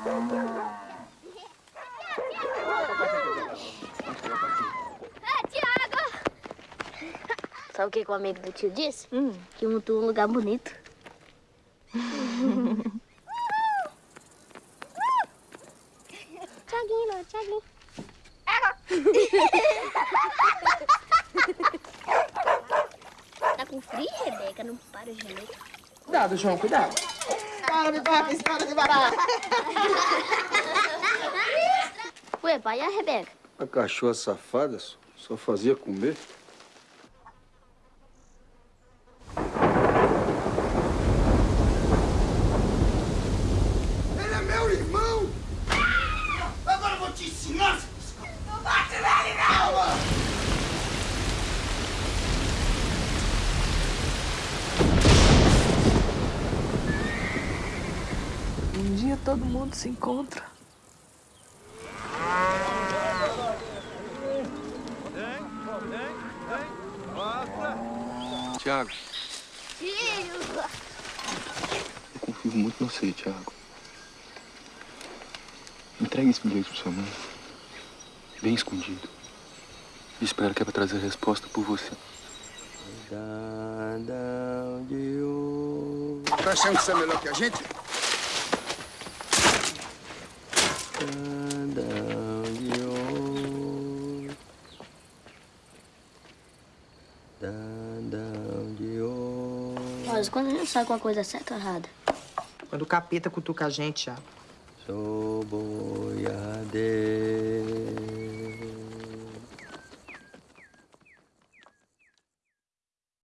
É, Tiago! Sabe o que, que o amigo do tio disse? Hum. Que montou um lugar bonito. Tiaguinho, Tiaguinho. tá com frio, Rebeca? Não para, gente. Cuidado, João, cuidado. Para de barra, para de barrar. Ué, pai, e a Rebeca? A cachorra safada só, só fazia comer. Ele é meu irmão! Agora eu vou te ensinar! Não bate nele, não! Um dia todo mundo se encontra. Tiago, Filho! eu confio muito em você, Tiago. Entregue esse bilhete pra sua mãe. Bem escondido. E espero que ela trazer a resposta por você. Tá achando que você é melhor que a gente? Mas quando a gente sabe uma coisa certa ou errada? Quando o capeta cutuca a gente, Thiago. Sou bom.